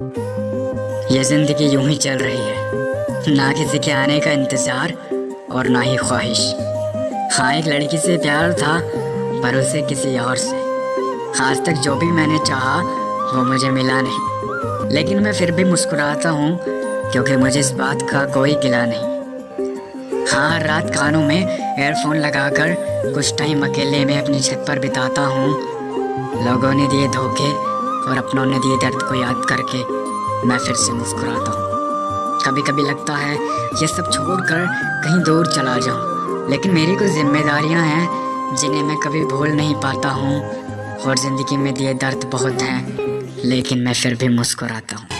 ये ज़िंदगी यूँ ही चल रही है। ना किसी के आने का इंतज़ार और ना ही ख्वाहिश। हाँ एक लड़की से प्यार था, पर उसे किसी और से। आज तक जो भी मैंने चाहा, वो मुझे मिला नहीं। लेकिन मैं फिर भी मुस्कुराता हूँ, क्योंकि मुझे इस बात का कोई गिला नहीं। हाँ हर रात कानों में एयरफोन लगाकर कुछ टाइम अकेले में अपनी छत पर बिताता हूँ। लोगों ने दिए धोखे और अपनों ने दिए दर्द को याद करके मैं फिर से मुस्कुराता हूँ। कभी कभी लगता है, ये सब छोड़कर कहीं दूर चला जाऊँ। लेकिन मेरी कुछ जिम्मेदारियाँ हैं, जिन्हें मैं कभी भूल नहीं पाता हूँ और ज़िंदगी में दिए दर्द बहुत हैं, लेकिन मैं फिर भी मुस्कुराता हूँ।